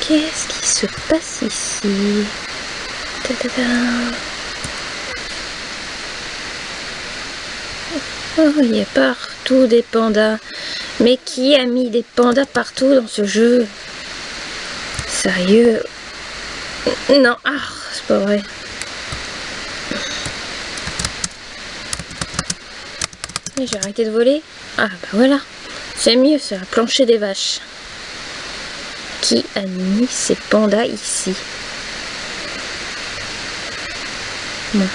Qu'est-ce qui se passe ici? Oh, il y a partout des pandas. Mais qui a mis des pandas partout dans ce jeu? Sérieux? Non, ah, c'est pas vrai. J'ai arrêté de voler? Ah bah voilà. C'est mieux ça, plancher des vaches. Qui a mis ces pandas ici? Bon.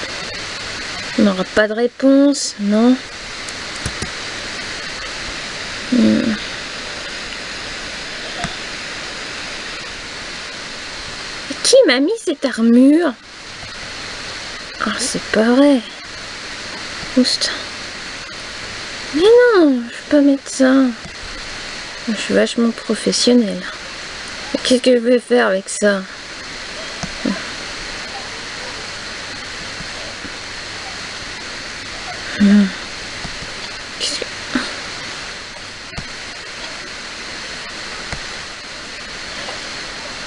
On n'aura pas de réponse, non? Hmm. Qui m'a mis cette armure? Ah, c'est pas vrai. Oust. Mais non, je suis pas médecin. Je suis vachement professionnel. Qu'est-ce que je vais faire avec ça? Que...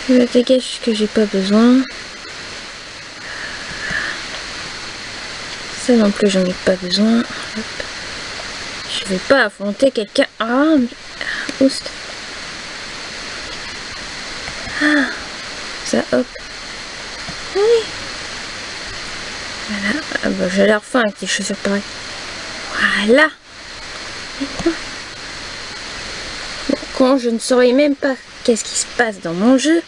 Je dégage ce que j'ai pas besoin. Ça non plus j'en ai pas besoin. Je vais pas affronter quelqu'un. Ah, mais... Oust. Ah, ça, hop. Oui. Voilà. Ah bah, j'ai l'air fin avec des chaussures pareilles. Voilà. Quand je ne saurais même pas qu'est-ce qui se passe dans mon jeu,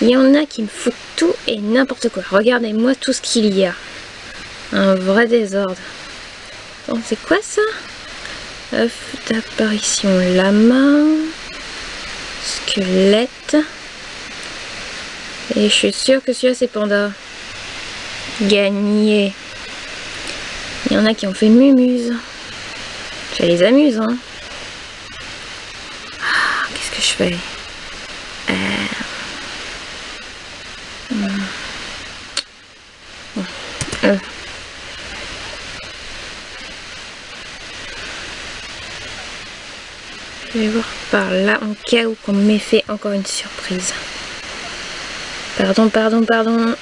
il y en a qui me foutent tout et n'importe quoi. Regardez-moi tout ce qu'il y a. Un vrai désordre. Bon, c'est quoi ça? Œuf d'apparition lama, squelette. Et je suis sûre que celui-là c'est panda. Gagné. Il y en a qui ont fait mumuse. Ça les amuse, hein. Ah, Qu'est-ce que je fais? Euh... Je vais voir par là en cas où qu'on m'ait fait encore une surprise. Pardon, pardon, pardon.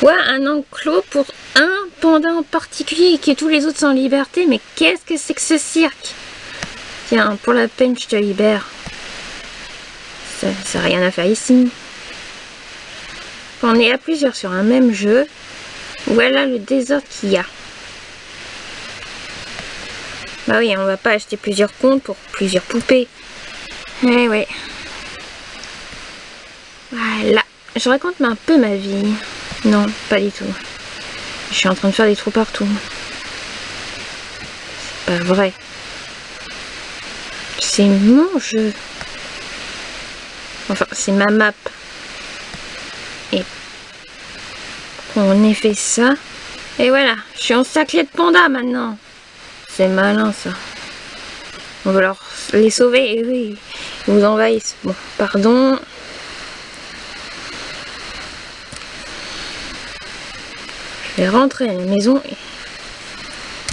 Quoi Un enclos pour un panda en particulier et que tous les autres sont en liberté? Mais qu'est-ce que c'est que ce cirque? Tiens, pour la peine, je te libère. Ça n'a rien à faire ici. On est à plusieurs sur un même jeu. Voilà le désordre qu'il y a. Bah oui, on va pas acheter plusieurs comptes pour plusieurs poupées. Eh ouais. Voilà. Je raconte un peu ma vie. Non, pas du tout. Je suis en train de faire des trous partout. C'est pas vrai. C'est mon jeu. Enfin, c'est ma map. Et on ait fait ça. Et voilà, je suis en saclé de panda maintenant. C'est malin ça. On va leur les sauver et oui, ils vous envahissent. Bon, pardon. Je vais rentrer à la maison.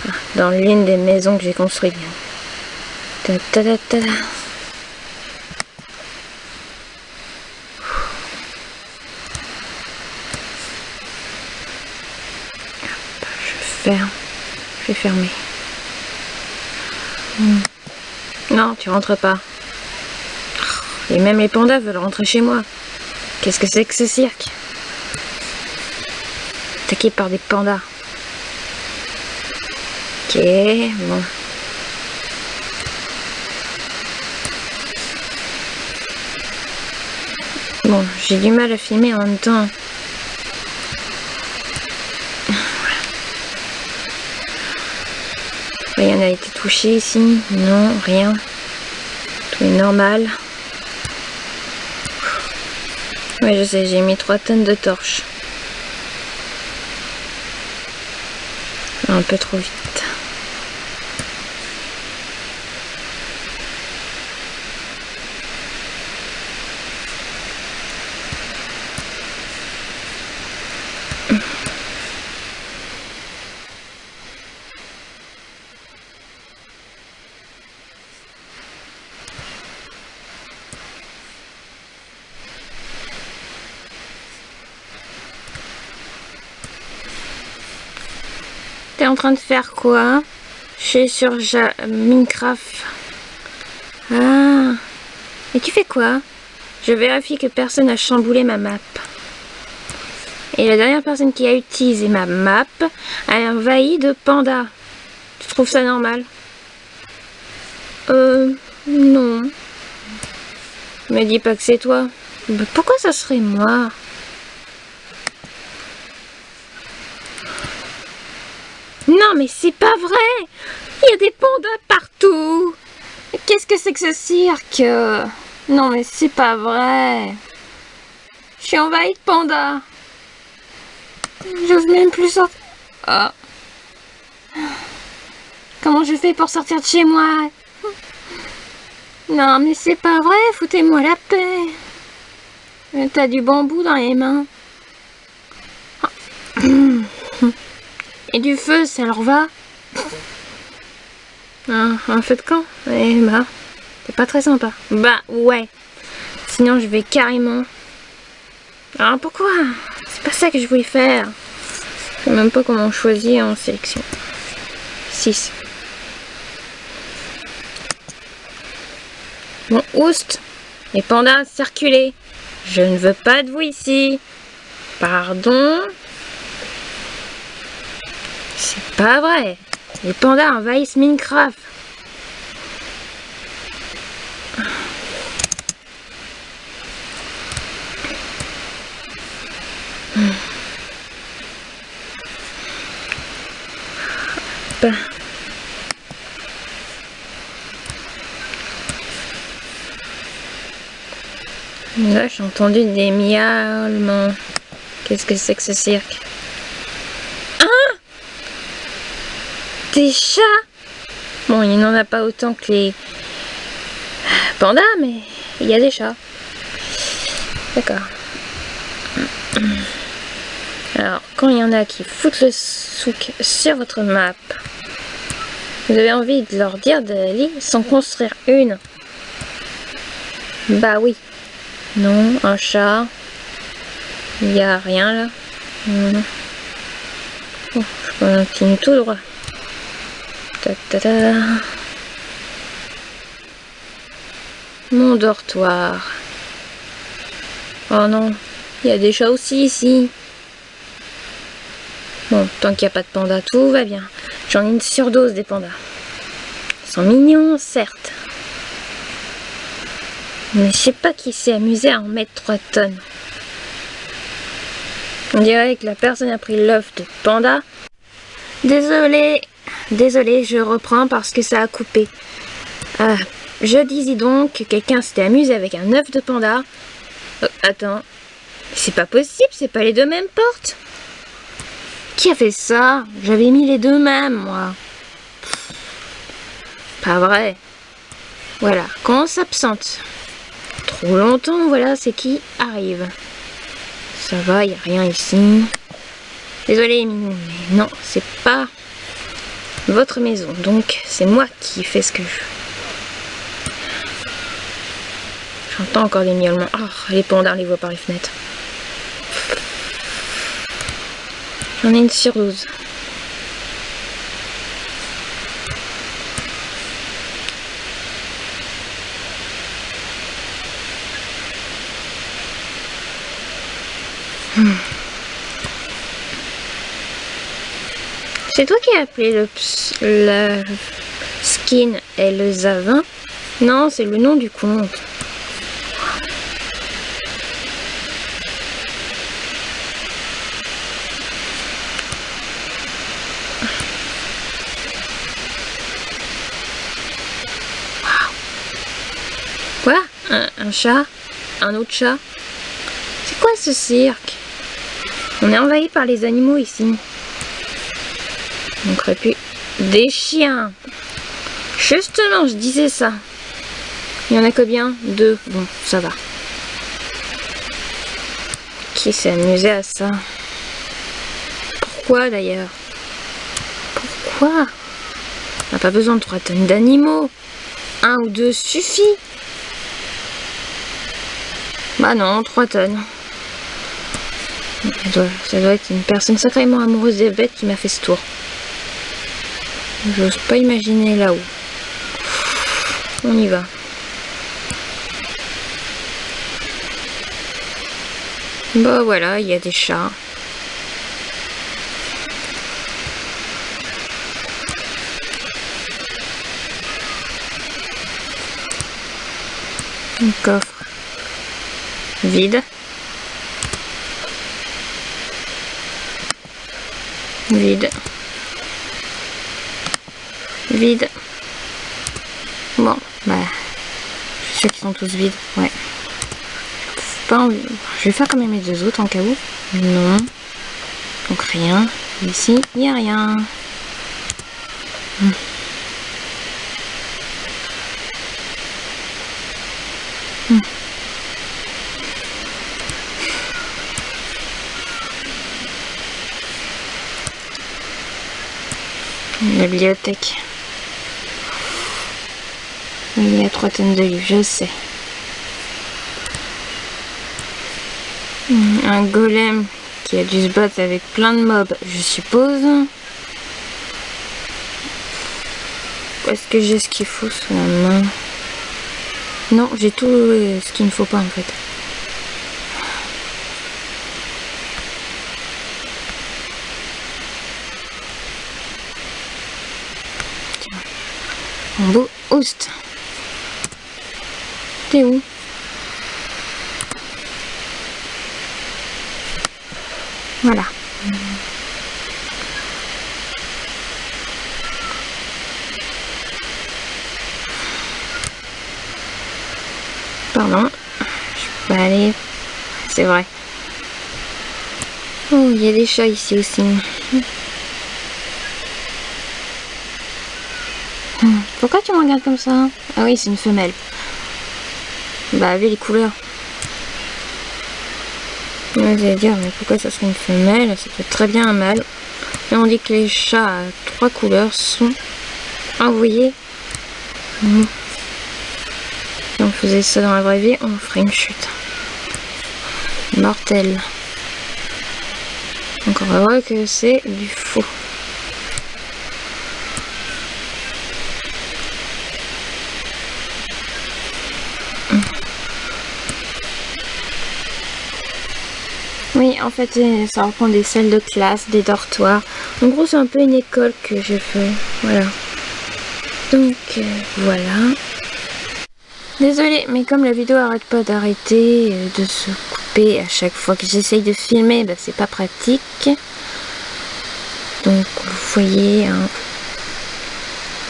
Ah, dans l'une des maisons que j'ai construites. Ta -ta -ta -ta. Je ferme. Je vais fermer. Non, tu rentres pas. Et même les pandas veulent rentrer chez moi. Qu'est-ce que c'est que ce cirque? Attaqué par des pandas. Ok, bon. Bon, j'ai du mal à filmer en même temps. Rien n'a été touché ici. Non, rien. Tout est normal. Oui, je sais, j'ai mis 3 tonnes de torches. Un peu trop vite. En train de faire quoi Je suis sur Minecraft. Ah. Et tu fais quoi Je vérifie que personne n'a chamboulé ma map. Et la dernière personne qui a utilisé ma map a envahi de pandas. Tu trouves ça normal Euh... Non. Me dis pas que c'est toi. Pourquoi ça serait moi Non, mais c'est pas vrai. Il y a des pandas partout. Qu'est-ce que c'est que ce cirque? Non, mais c'est pas vrai. Je suis envahie de pandas. J'ose même plus sortir... Oh. Comment je fais pour sortir de chez moi? Non, mais c'est pas vrai, foutez-moi la paix. T'as du bambou dans les mains. Et du feu, ça leur va Un feu de camp Eh bah, c'est pas très sympa. Bah, ouais. Sinon, je vais carrément... Ah, pourquoi? C'est pas ça que je voulais faire. Je sais même pas comment choisir en sélection. 6. Bon, oust Les pandas, circulez Je ne veux pas de vous ici Pardon c'est pas vrai. Les pandas envahissent Minecraft. Là, j'ai entendu des miaulements. Qu'est-ce que c'est que ce cirque? Des chats Bon, il n'en a pas autant que les pandas, mais il y a des chats. D'accord. Alors, quand il y en a qui foutent le souk sur votre map, vous avez envie de leur dire d'aller s'en construire une? Bah oui. Non, un chat. Il n'y a rien là. je continue tout droit. Mon dortoir. Oh non, il y a des chats aussi ici. Bon, tant qu'il n'y a pas de panda, tout va bien. J'en ai une surdose des pandas. Ils sont mignons, certes. Mais je sais pas qui s'est amusé à en mettre 3 tonnes. On dirait que la personne a pris l'œuf de panda. Désolé, Désolé, je reprends parce que ça a coupé. Ah, je disais donc que quelqu'un s'était amusé avec un œuf de panda. Oh, attends, c'est pas possible, c'est pas les deux mêmes portes. Qui a fait ça? J'avais mis les deux mêmes, moi. Pas vrai. Voilà, quand s'absente trop longtemps, voilà, c'est qui arrive. Ça va, il a rien ici. Désolé, mais non, c'est pas votre maison. Donc c'est moi qui fais ce que je veux. J'entends encore des miaulements. Oh, les pandas, les voit par les fenêtres. J'en ai une surdose. C'est toi qui as appelé le, le skin et le zavin Non, c'est le nom du compte. Quoi? Un chat? Un autre chat? C'est quoi ce cirque? On est envahi par les animaux ici. On plus des chiens. Justement, je disais ça. Il y en a combien Deux. Bon, ça va. Qui s'est amusé à ça? Pourquoi d'ailleurs? Pourquoi? On n'a pas besoin de trois tonnes d'animaux. Un ou deux suffit. Bah non, trois tonnes. Ça doit, ça doit être une personne sacrément amoureuse des bêtes qui m'a fait ce tour. J'ose pas imaginer là-haut. On y va. Bah voilà, il y a des chats. Un coffre vide. Vide. Vide. Bon, bah, je suis qu'ils sont tous vides, ouais. Pas Je vais faire quand même les deux autres en cas où. Non. Donc rien. Ici, il n'y a rien. Hmm. Hmm. La bibliothèque. Il y a trois tonnes de livres, je sais. Un golem qui a dû se battre avec plein de mobs, je suppose. Est-ce que j'ai ce qu'il faut sous la main? Non, j'ai tout ce qu'il ne faut pas en fait. Un beau host. T'es où? Voilà. Pardon. Je peux aller. C'est vrai. Oh, il y a des chats ici aussi. Pourquoi tu me regardes comme ça? Ah oui, c'est une femelle. Bah, avec les couleurs. Vous allez dire, mais pourquoi ça serait une femelle? Ça peut être très bien un mâle. Et on dit que les chats à trois couleurs sont envoyés. Si on faisait ça dans la vraie vie, on ferait une chute. Mortelle. Donc on va voir que c'est du faux. En fait, ça reprend des salles de classe, des dortoirs. En gros, c'est un peu une école que je fais. Voilà. Donc, euh, voilà. Désolée, mais comme la vidéo arrête pas d'arrêter, euh, de se couper à chaque fois que j'essaye de filmer, bah, c'est pas pratique. Donc, vous voyez, hein,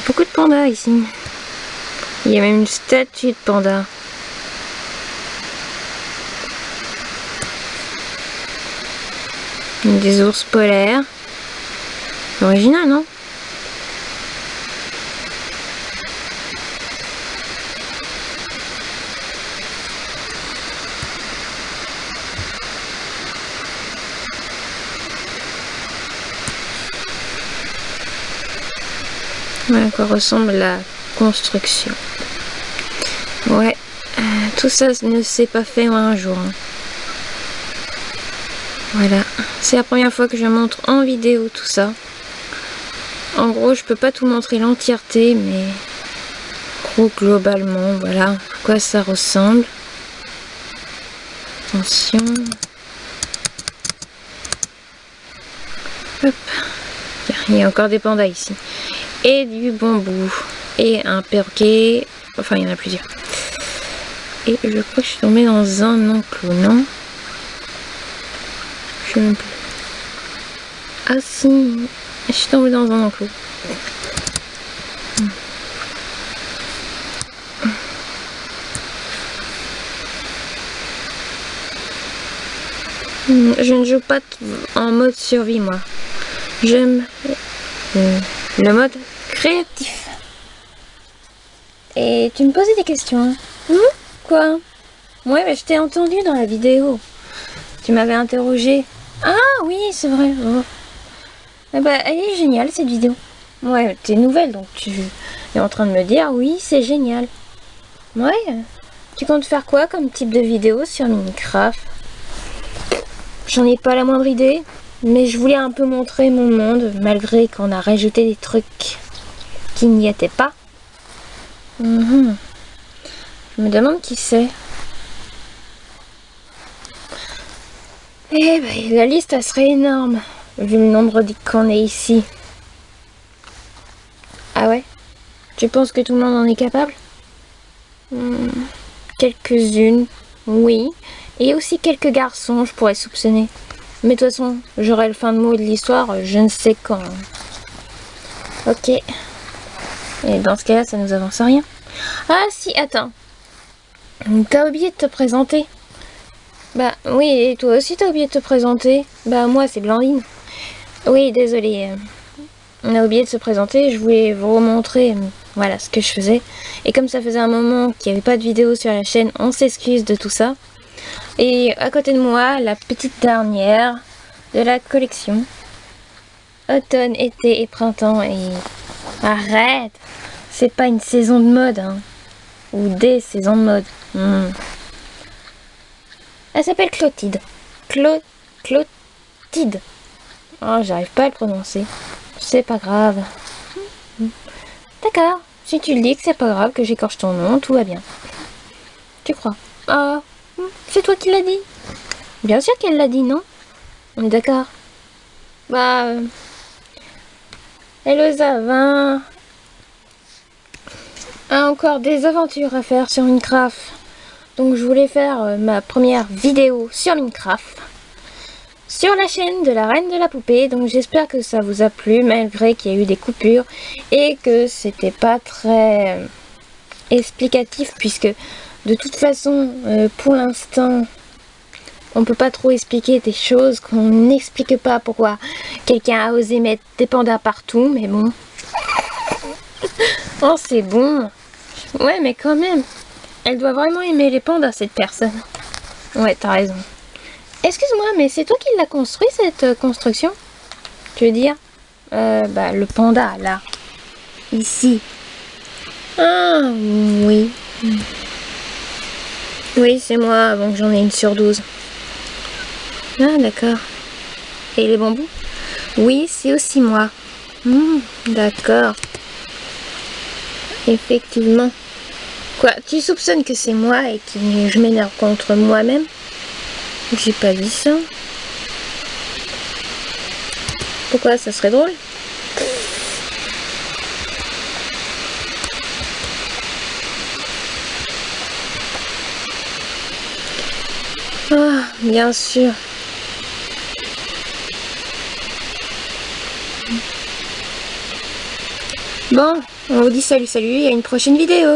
beaucoup de pandas ici. Il y a même une statue de panda. Des ours polaires. Original, non? Voilà à quoi ressemble la construction. Ouais, euh, tout ça ne s'est pas fait en un jour. Hein. Voilà, c'est la première fois que je montre en vidéo tout ça. En gros, je peux pas tout montrer l'entièreté, mais gros globalement, voilà à quoi ça ressemble. Attention. Hop. Il y a encore des pandas ici. Et du bambou. Et un perroquet. Enfin, il y en a plusieurs. Et je crois que je suis tombée dans un enclos, non? Ah si, je suis tombée dans un enclos. Je ne joue pas en mode survie moi. J'aime euh, le mode créatif. Et tu me posais des questions. Hein Quoi? Ouais, mais je t'ai entendu dans la vidéo. Tu m'avais interrogé ah oui, c'est vrai. Oh. Eh ben, elle est géniale cette vidéo. Ouais, t'es nouvelle donc tu es en train de me dire oui, c'est génial. Ouais. Tu comptes faire quoi comme type de vidéo sur Minecraft? J'en ai pas la moindre idée, mais je voulais un peu montrer mon monde malgré qu'on a rajouté des trucs. qui n'y était pas. Mhm. Je me demande qui c'est. Eh ben, la liste, elle serait énorme, vu le nombre qu'on est ici. Ah ouais? Tu penses que tout le monde en est capable? Hmm, Quelques-unes, oui. Et aussi quelques garçons, je pourrais soupçonner. Mais de toute façon, j'aurai le fin de mot de l'histoire, je ne sais quand. Ok. Et dans ce cas-là, ça nous avance rien. Ah si, attends. T'as oublié de te présenter. Bah oui, et toi aussi t'as oublié de te présenter. Bah moi c'est Blandine. Oui, désolé. On a oublié de se présenter, je voulais vous remontrer voilà ce que je faisais. Et comme ça faisait un moment qu'il n'y avait pas de vidéo sur la chaîne, on s'excuse de tout ça. Et à côté de moi, la petite dernière de la collection. Automne, été et printemps. Et arrête C'est pas une saison de mode, hein. Ou des saisons de mode. Hmm. Elle s'appelle Clotilde. Clo... Clotilde. Oh, j'arrive pas à le prononcer. C'est pas grave. D'accord. Si tu le dis que c'est pas grave que j'écorche ton nom, tout va bien. Tu crois Ah, c'est toi qui l'as dit Bien sûr qu'elle l'a dit, non? On est d'accord Bah... Euh... 20 a encore des aventures à faire sur Minecraft. Donc je voulais faire euh, ma première vidéo sur Minecraft sur la chaîne de la Reine de la Poupée. Donc j'espère que ça vous a plu malgré qu'il y a eu des coupures et que c'était pas très euh, explicatif puisque de toute façon euh, pour l'instant on peut pas trop expliquer des choses qu'on n'explique pas pourquoi quelqu'un a osé mettre des pandas partout mais bon. Oh c'est bon. Ouais mais quand même elle doit vraiment aimer les pandas, cette personne. Ouais, t'as raison. Excuse-moi, mais c'est toi qui l'as construit, cette euh, construction? Tu veux dire? Euh, bah, le panda, là. Ici. Ah, oui. Oui, c'est moi, avant que j'en ai une surdose. Ah, d'accord. Et les bambous? Oui, c'est aussi moi. Hmm, d'accord. Effectivement. Quoi Tu soupçonnes que c'est moi et que je m'énerve contre moi-même? J'ai pas dit ça. Pourquoi ça serait drôle? Ah, bien sûr. Bon, on vous dit salut salut et à une prochaine vidéo